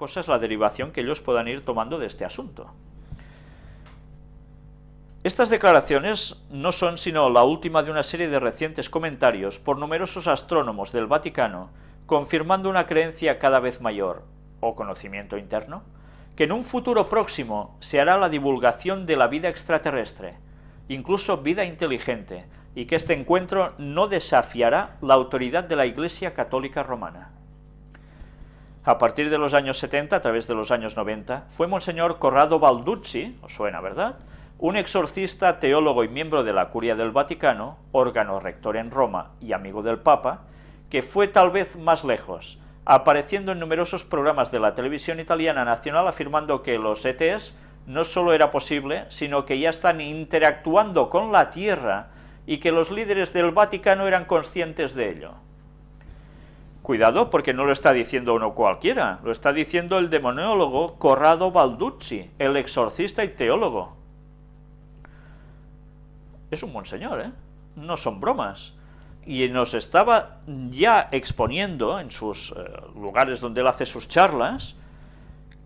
cosa es la derivación que ellos puedan ir tomando de este asunto. Estas declaraciones no son sino la última de una serie de recientes comentarios por numerosos astrónomos del Vaticano confirmando una creencia cada vez mayor, o conocimiento interno, que en un futuro próximo se hará la divulgación de la vida extraterrestre, incluso vida inteligente, y que este encuentro no desafiará la autoridad de la Iglesia Católica Romana. A partir de los años 70, a través de los años 90, fue Monseñor Corrado Balduzzi, os suena, ¿verdad?, un exorcista, teólogo y miembro de la Curia del Vaticano, órgano rector en Roma y amigo del Papa, que fue tal vez más lejos, apareciendo en numerosos programas de la televisión italiana nacional afirmando que los ETs no solo era posible, sino que ya están interactuando con la Tierra y que los líderes del Vaticano eran conscientes de ello. Cuidado, porque no lo está diciendo uno cualquiera, lo está diciendo el demoniólogo Corrado Balduzzi, el exorcista y teólogo es un monseñor, ¿eh? No son bromas. Y nos estaba ya exponiendo en sus eh, lugares donde él hace sus charlas,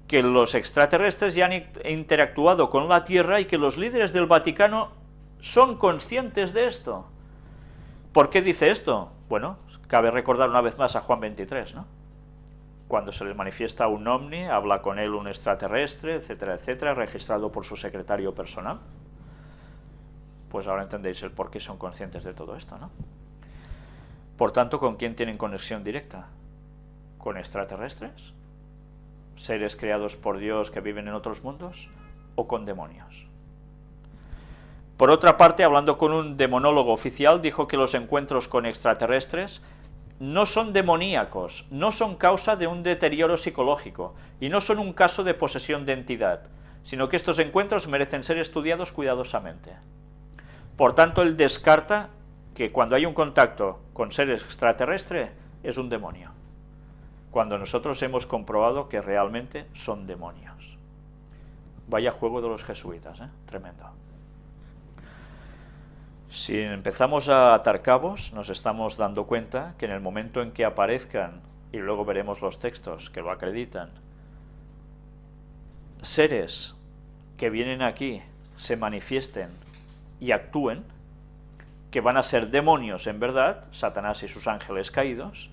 que los extraterrestres ya han interactuado con la Tierra y que los líderes del Vaticano son conscientes de esto. ¿Por qué dice esto? Bueno, cabe recordar una vez más a Juan 23, ¿no? Cuando se le manifiesta un ovni, habla con él un extraterrestre, etcétera, etcétera, registrado por su secretario personal pues ahora entendéis el por qué son conscientes de todo esto, ¿no? Por tanto, ¿con quién tienen conexión directa? ¿Con extraterrestres? ¿Seres creados por Dios que viven en otros mundos? ¿O con demonios? Por otra parte, hablando con un demonólogo oficial, dijo que los encuentros con extraterrestres no son demoníacos, no son causa de un deterioro psicológico y no son un caso de posesión de entidad, sino que estos encuentros merecen ser estudiados cuidadosamente. Por tanto, él descarta que cuando hay un contacto con seres extraterrestres es un demonio, cuando nosotros hemos comprobado que realmente son demonios. Vaya juego de los jesuitas, ¿eh? tremendo. Si empezamos a atar cabos, nos estamos dando cuenta que en el momento en que aparezcan, y luego veremos los textos que lo acreditan, seres que vienen aquí, se manifiesten y actúen, que van a ser demonios en verdad, Satanás y sus ángeles caídos,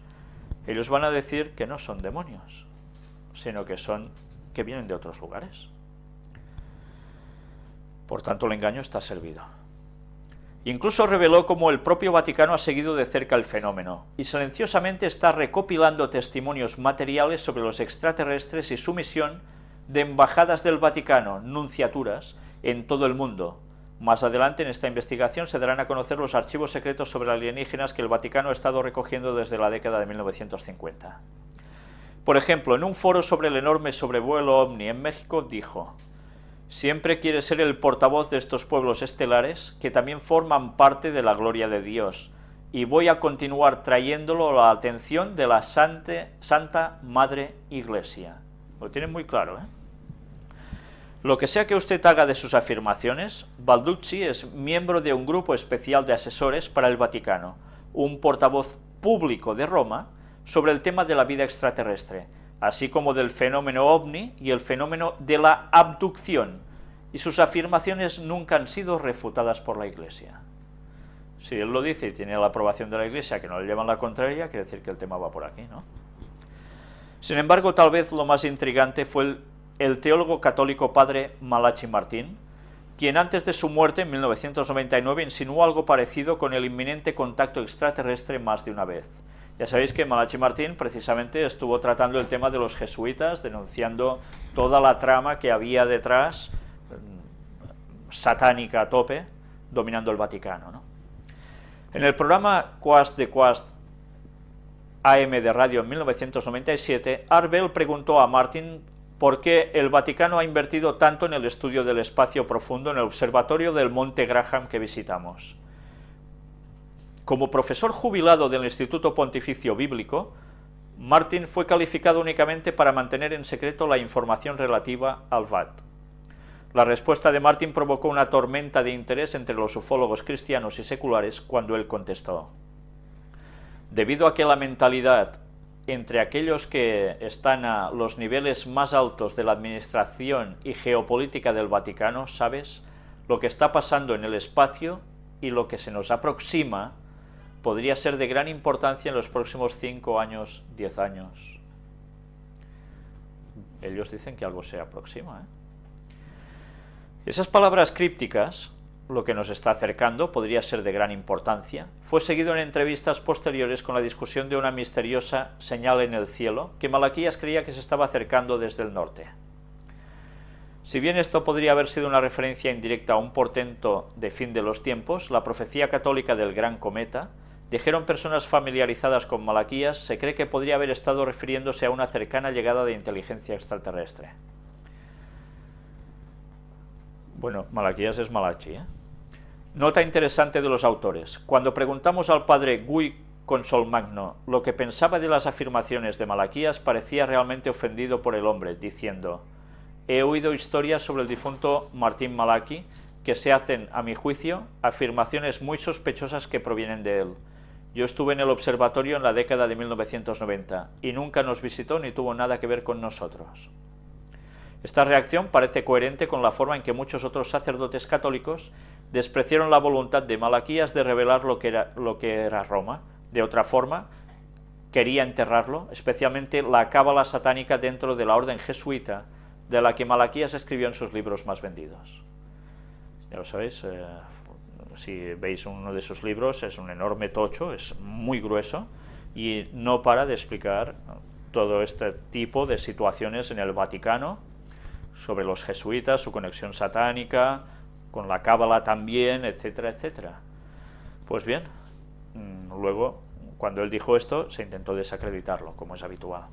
ellos van a decir que no son demonios, sino que son que vienen de otros lugares. Por tanto, el engaño está servido. Incluso reveló cómo el propio Vaticano ha seguido de cerca el fenómeno, y silenciosamente está recopilando testimonios materiales sobre los extraterrestres y su misión de embajadas del Vaticano, nunciaturas, en todo el mundo, más adelante en esta investigación se darán a conocer los archivos secretos sobre alienígenas que el Vaticano ha estado recogiendo desde la década de 1950. Por ejemplo, en un foro sobre el enorme sobrevuelo OVNI en México dijo Siempre quiere ser el portavoz de estos pueblos estelares que también forman parte de la gloria de Dios y voy a continuar trayéndolo a la atención de la Santa Madre Iglesia. Lo tienen muy claro, ¿eh? Lo que sea que usted haga de sus afirmaciones, Balducci es miembro de un grupo especial de asesores para el Vaticano, un portavoz público de Roma sobre el tema de la vida extraterrestre, así como del fenómeno ovni y el fenómeno de la abducción, y sus afirmaciones nunca han sido refutadas por la Iglesia. Si él lo dice y tiene la aprobación de la Iglesia, que no le llevan la contraria, quiere decir que el tema va por aquí, ¿no? Sin embargo, tal vez lo más intrigante fue el el teólogo católico padre Malachi Martín, quien antes de su muerte en 1999 insinuó algo parecido con el inminente contacto extraterrestre más de una vez. Ya sabéis que Malachi Martín precisamente estuvo tratando el tema de los jesuitas, denunciando toda la trama que había detrás, mm, satánica a tope, dominando el Vaticano. En el programa Quast de Quast AM de radio en 1997, Arbel preguntó a Martín por qué el Vaticano ha invertido tanto en el estudio del espacio profundo en el observatorio del Monte Graham que visitamos. Como profesor jubilado del Instituto Pontificio Bíblico, Martin fue calificado únicamente para mantener en secreto la información relativa al VAT. La respuesta de Martin provocó una tormenta de interés entre los ufólogos cristianos y seculares cuando él contestó. Debido a que la mentalidad entre aquellos que están a los niveles más altos de la administración y geopolítica del Vaticano, ¿sabes? Lo que está pasando en el espacio y lo que se nos aproxima podría ser de gran importancia en los próximos 5 años, 10 años. Ellos dicen que algo se aproxima. ¿eh? Esas palabras crípticas lo que nos está acercando podría ser de gran importancia, fue seguido en entrevistas posteriores con la discusión de una misteriosa señal en el cielo que Malaquías creía que se estaba acercando desde el norte. Si bien esto podría haber sido una referencia indirecta a un portento de fin de los tiempos, la profecía católica del gran cometa, dijeron personas familiarizadas con Malaquías, se cree que podría haber estado refiriéndose a una cercana llegada de inteligencia extraterrestre. Bueno, Malaquías es Malachi, ¿eh? Nota interesante de los autores. Cuando preguntamos al padre Guy Consolmagno lo que pensaba de las afirmaciones de Malaquías, parecía realmente ofendido por el hombre, diciendo «He oído historias sobre el difunto Martín Malaki que se hacen, a mi juicio, afirmaciones muy sospechosas que provienen de él. Yo estuve en el observatorio en la década de 1990 y nunca nos visitó ni tuvo nada que ver con nosotros». Esta reacción parece coherente con la forma en que muchos otros sacerdotes católicos despreciaron la voluntad de Malaquías de revelar lo que era, Roma. De otra forma, quería enterrarlo, especialmente la cábala satánica dentro de la orden jesuita, de la que Malaquías escribió en sus libros más vendidos. Ya lo sabéis, eh, si veis uno de sus libros, es un enorme tocho, es muy grueso, y no para de explicar todo este tipo de situaciones en el Vaticano, sobre los jesuitas, su conexión satánica, con la cábala también, etcétera, etcétera. Pues bien, mm, luego, cuando él dijo esto, se intentó desacreditarlo, como es habitual.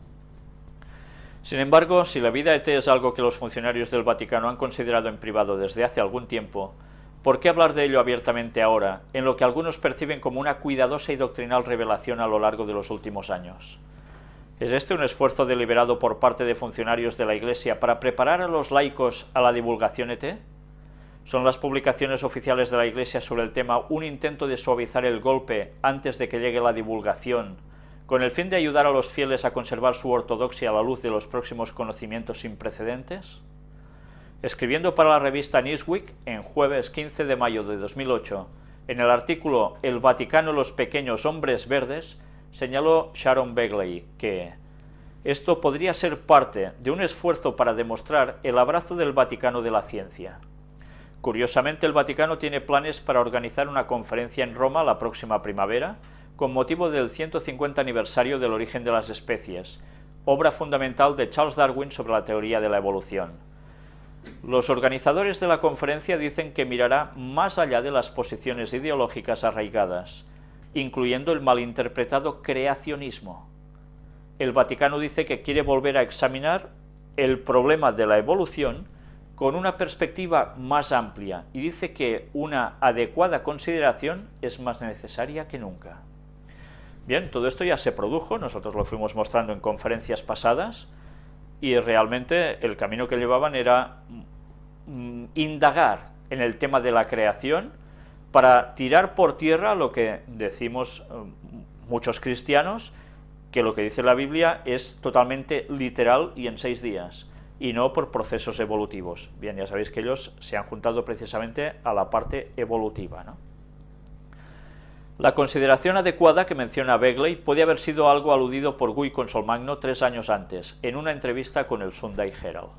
Sin embargo, si la vida ET es algo que los funcionarios del Vaticano han considerado en privado desde hace algún tiempo, ¿por qué hablar de ello abiertamente ahora, en lo que algunos perciben como una cuidadosa y doctrinal revelación a lo largo de los últimos años? ¿Es este un esfuerzo deliberado por parte de funcionarios de la Iglesia para preparar a los laicos a la divulgación ET? ¿Son las publicaciones oficiales de la Iglesia sobre el tema un intento de suavizar el golpe antes de que llegue la divulgación, con el fin de ayudar a los fieles a conservar su ortodoxia a la luz de los próximos conocimientos sin precedentes? Escribiendo para la revista Newsweek, en jueves 15 de mayo de 2008, en el artículo El Vaticano los pequeños hombres verdes, señaló Sharon Begley que esto podría ser parte de un esfuerzo para demostrar el abrazo del Vaticano de la ciencia. Curiosamente, el Vaticano tiene planes para organizar una conferencia en Roma la próxima primavera, con motivo del 150 aniversario del origen de las especies, obra fundamental de Charles Darwin sobre la teoría de la evolución. Los organizadores de la conferencia dicen que mirará más allá de las posiciones ideológicas arraigadas, incluyendo el malinterpretado creacionismo. El Vaticano dice que quiere volver a examinar el problema de la evolución con una perspectiva más amplia y dice que una adecuada consideración es más necesaria que nunca. Bien, todo esto ya se produjo, nosotros lo fuimos mostrando en conferencias pasadas y realmente el camino que llevaban era mm, indagar en el tema de la creación, para tirar por tierra lo que decimos eh, muchos cristianos, que lo que dice la Biblia es totalmente literal y en seis días, y no por procesos evolutivos. Bien, ya sabéis que ellos se han juntado precisamente a la parte evolutiva. La consideración adecuada que menciona Begley puede haber sido algo aludido por Guy Consolmagno tres años antes, en una entrevista con el Sunday Herald.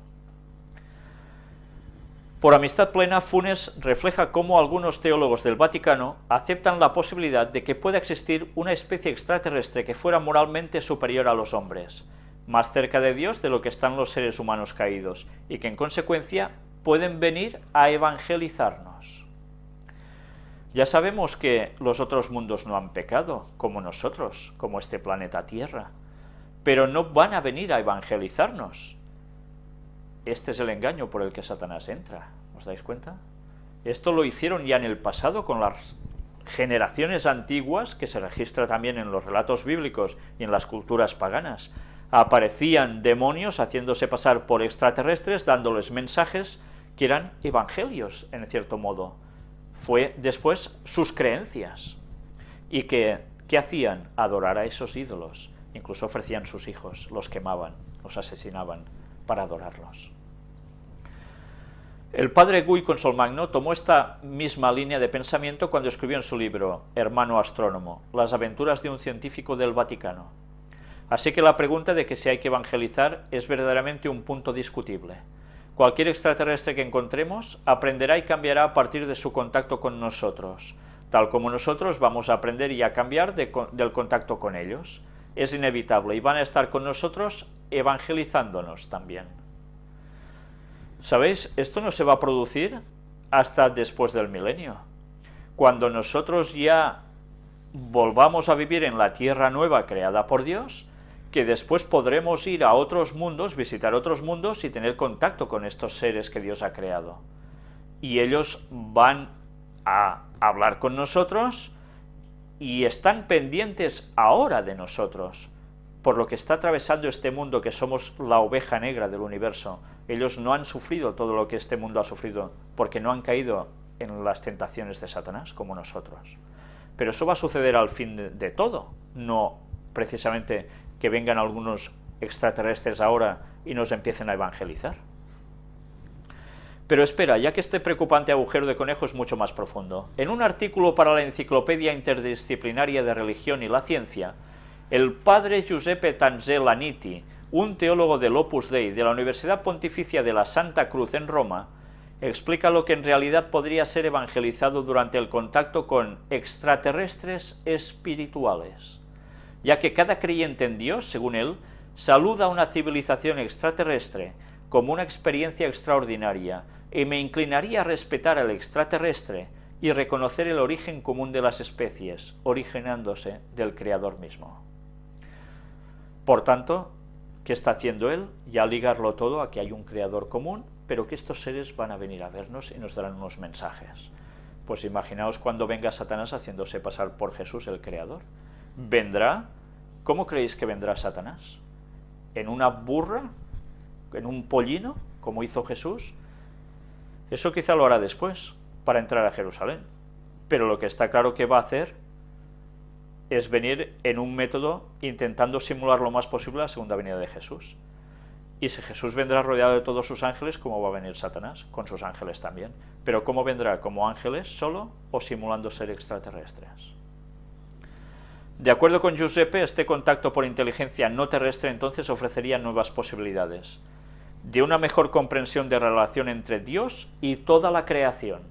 Por amistad plena, Funes refleja cómo algunos teólogos del Vaticano aceptan la posibilidad de que pueda existir una especie extraterrestre que fuera moralmente superior a los hombres, más cerca de Dios de lo que están los seres humanos caídos, y que en consecuencia pueden venir a evangelizarnos. Ya sabemos que los otros mundos no han pecado, como nosotros, como este planeta Tierra, pero no van a venir a evangelizarnos, este es el engaño por el que Satanás entra, ¿os dais cuenta? Esto lo hicieron ya en el pasado con las generaciones antiguas, que se registra también en los relatos bíblicos y en las culturas paganas. Aparecían demonios haciéndose pasar por extraterrestres, dándoles mensajes que eran evangelios, en cierto modo. Fue después sus creencias. ¿Y que, qué hacían? Adorar a esos ídolos incluso ofrecían sus hijos, los quemaban, los asesinaban para adorarlos. El padre Guy Consolmagno tomó esta misma línea de pensamiento cuando escribió en su libro Hermano Astrónomo, las aventuras de un científico del Vaticano. Así que la pregunta de que si hay que evangelizar es verdaderamente un punto discutible. Cualquier extraterrestre que encontremos aprenderá y cambiará a partir de su contacto con nosotros, tal como nosotros vamos a aprender y a cambiar del contacto con ellos. Es inevitable y van a estar con nosotros evangelizándonos también. ¿Sabéis? Esto no se va a producir hasta después del milenio. Cuando nosotros ya volvamos a vivir en la tierra nueva creada por Dios, que después podremos ir a otros mundos, visitar otros mundos y tener contacto con estos seres que Dios ha creado. Y ellos van a hablar con nosotros y están pendientes ahora de nosotros, por lo que está atravesando este mundo que somos la oveja negra del universo, ellos no han sufrido todo lo que este mundo ha sufrido, porque no han caído en las tentaciones de Satanás como nosotros. Pero eso va a suceder al fin de, todo, no precisamente que vengan algunos extraterrestres ahora y nos empiecen a evangelizar. Pero espera, ya que este preocupante agujero de conejo es mucho más profundo. En un artículo para la Enciclopedia Interdisciplinaria de Religión y la Ciencia, el padre Giuseppe Tanzelaniti, un teólogo del Opus Dei de la Universidad Pontificia de la Santa Cruz en Roma, explica lo que en realidad podría ser evangelizado durante el contacto con extraterrestres espirituales, ya que cada creyente en Dios, según él, saluda a una civilización extraterrestre como una experiencia extraordinaria, y me inclinaría a respetar al extraterrestre y reconocer el origen común de las especies, originándose del Creador mismo. Por tanto, ¿qué está haciendo él? Ya ligarlo todo a que hay un creador común, pero que estos seres van a venir a vernos y nos darán unos mensajes. Pues imaginaos cuando venga Satanás haciéndose pasar por Jesús el creador. ¿Vendrá? ¿Cómo creéis que vendrá Satanás? ¿En una burra? ¿En un pollino? Como hizo Jesús. Eso quizá lo hará después, para entrar a Jerusalén. Pero lo que está claro que va a hacer es venir en un método intentando simular lo más posible la segunda venida de Jesús. Y si Jesús vendrá rodeado de todos sus ángeles, ¿cómo va a venir Satanás? Con sus ángeles también. Pero ¿cómo vendrá? ¿Como ángeles solo o simulando ser extraterrestres? De acuerdo con Giuseppe, este contacto por inteligencia no terrestre entonces ofrecería nuevas posibilidades de una mejor comprensión de relación entre Dios y toda la creación.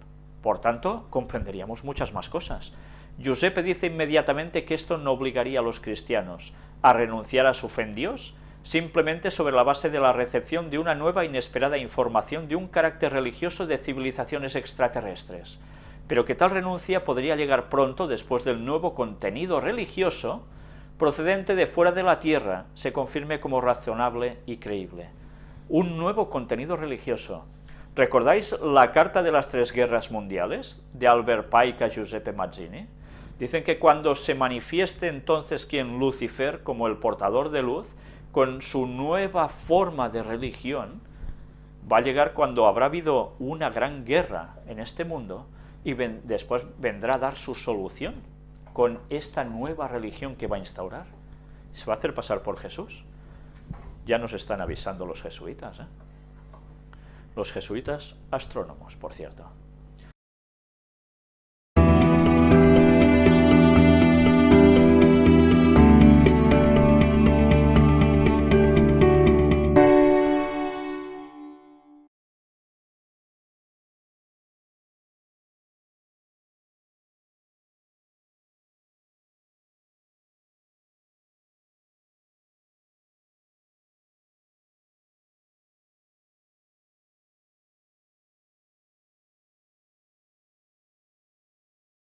Por tanto, comprenderíamos muchas más cosas. Giuseppe dice inmediatamente que esto no obligaría a los cristianos a renunciar a su fe en Dios, simplemente sobre la base de la recepción de una nueva inesperada información de un carácter religioso de civilizaciones extraterrestres, pero que tal renuncia podría llegar pronto después del nuevo contenido religioso procedente de fuera de la Tierra se confirme como razonable y creíble. Un nuevo contenido religioso. ¿Recordáis la Carta de las Tres Guerras Mundiales de Albert Pike a Giuseppe Mazzini? Dicen que cuando se manifieste entonces quien Lucifer, como el portador de luz, con su nueva forma de religión, va a llegar cuando habrá habido una gran guerra en este mundo y después vendrá a dar su solución con esta nueva religión que va a instaurar. Se va a hacer pasar por Jesús. Ya nos están avisando los jesuitas. ¿eh? Los jesuitas astrónomos, por cierto.